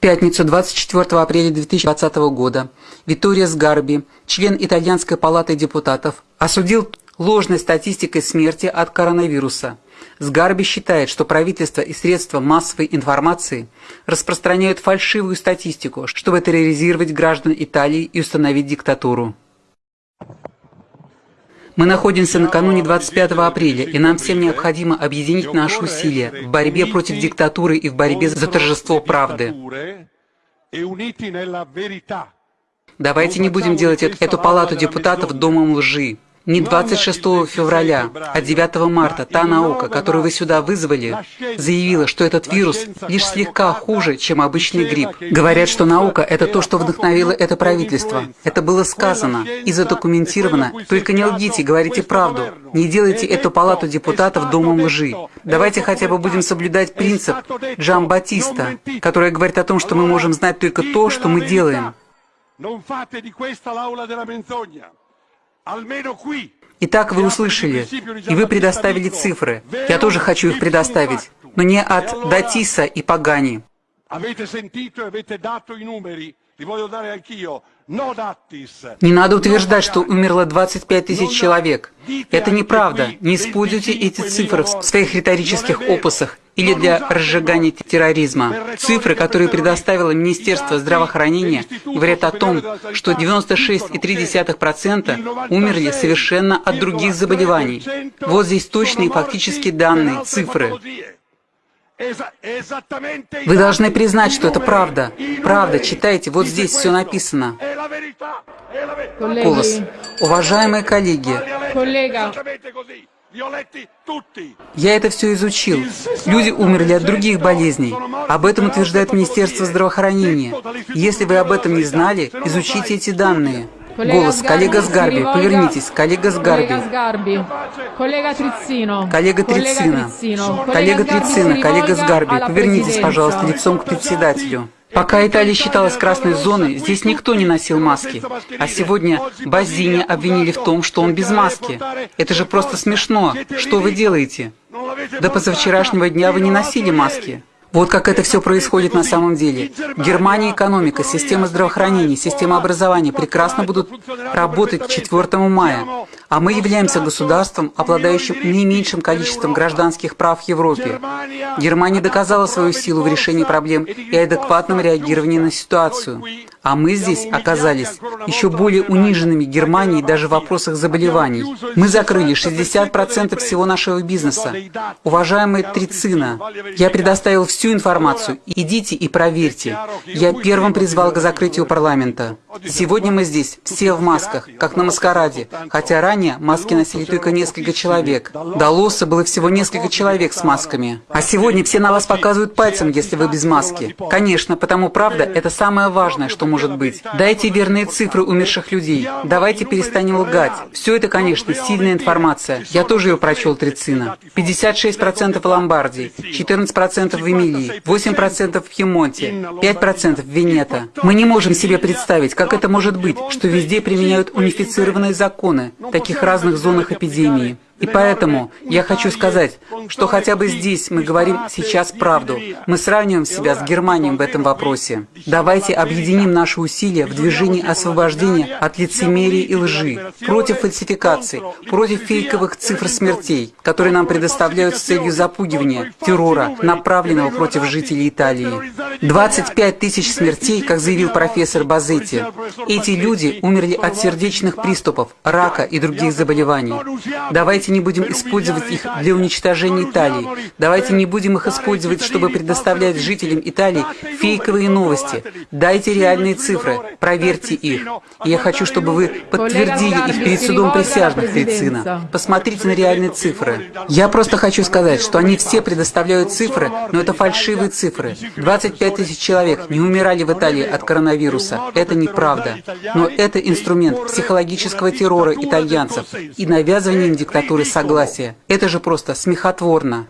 пятницу 24 апреля 2020 года Витория Сгарби, член Итальянской палаты депутатов, осудил ложной статистикой смерти от коронавируса. Сгарби считает, что правительство и средства массовой информации распространяют фальшивую статистику, чтобы терроризировать граждан Италии и установить диктатуру. Мы находимся накануне 25 апреля, и нам всем необходимо объединить наши усилия в борьбе против диктатуры и в борьбе за торжество правды. Давайте не будем делать эту палату депутатов домом лжи. Не 26 февраля, а 9 марта та наука, которую вы сюда вызвали, заявила, что этот вирус лишь слегка хуже, чем обычный грипп. Говорят, что наука – это то, что вдохновило это правительство. Это было сказано и задокументировано. Только не лгите, говорите правду. Не делайте эту палату депутатов домом лжи. Давайте хотя бы будем соблюдать принцип Джан Батиста, который говорит о том, что мы можем знать только то, что мы делаем. Итак, вы услышали, и вы предоставили цифры. Я тоже хочу их предоставить, но не от Датиса и Пагани. Не надо утверждать, что умерло 25 тысяч человек. Это неправда. Не используйте эти цифры в своих риторических опусах или для разжигания терроризма. Цифры, которые предоставило Министерство здравоохранения, говорят о том, что 96,3% умерли совершенно от других заболеваний. Вот здесь точные фактические данные, цифры. Вы должны признать, что это правда. Правда, читайте, вот здесь все написано. Голос. Уважаемые коллеги, я это все изучил. Люди умерли от других болезней. Об этом утверждает Министерство здравоохранения. Если вы об этом не знали, изучите эти данные. Голос. Коллега Сгарби. Повернитесь. Коллега Сгарби. Коллега Трицина. Коллега Трицина. Коллега Трицина. Коллега Сгарби. Повернитесь, пожалуйста, лицом к председателю. Пока Италия считалась красной зоной, здесь никто не носил маски. А сегодня Базини обвинили в том, что он без маски. Это же просто смешно. Что вы делаете? До позавчерашнего дня вы не носили маски. Вот как это все происходит на самом деле. Германия экономика, система здравоохранения, система образования прекрасно будут работать к 4 мая. А мы являемся государством, обладающим не меньшим количеством гражданских прав в Европе. Германия доказала свою силу в решении проблем и адекватном реагировании на ситуацию. А мы здесь оказались еще более униженными Германией даже в вопросах заболеваний. Мы закрыли 60% всего нашего бизнеса. Уважаемый Трицина, я предоставил всю информацию. Идите и проверьте. Я первым призвал к закрытию парламента. Сегодня мы здесь, все в масках, как на маскараде, хотя ранее маски носили только несколько человек. До Лоса было всего несколько человек с масками. А сегодня все на вас показывают пальцем, если вы без маски. Конечно, потому правда, это самое важное, что может быть. Дайте верные цифры умерших людей. Давайте перестанем лгать. Все это, конечно, сильная информация. Я тоже ее прочел Трицина. 56% в Ломбардии, 14% в Эмилии, 8% в Пьемонте, 5% в Венето. Мы не можем себе представить, как это может быть, что везде применяют унифицированные законы в таких разных зонах эпидемии. И поэтому я хочу сказать, что хотя бы здесь мы говорим сейчас правду. Мы сравниваем себя с Германией в этом вопросе. Давайте объединим наши усилия в движении освобождения от лицемерия и лжи, против фальсификаций, против фейковых цифр смертей, которые нам предоставляют с целью запугивания, террора, направленного против жителей Италии. 25 тысяч смертей, как заявил профессор Базетти. Эти люди умерли от сердечных приступов, рака и других заболеваний. Давайте не будем использовать их для уничтожения Италии. Давайте не будем их использовать, чтобы предоставлять жителям Италии фейковые новости. Дайте реальные цифры, проверьте их. Я хочу, чтобы вы подтвердили их перед судом присяжных Трицина. Посмотрите на реальные цифры. Я просто хочу сказать, что они все предоставляют цифры, но это фальшивые цифры. 25 тысяч человек не умирали в Италии от коронавируса. Это неправда. Но это инструмент психологического террора итальянцев и навязывания им диктатуры согласия. Это же просто смехотворно.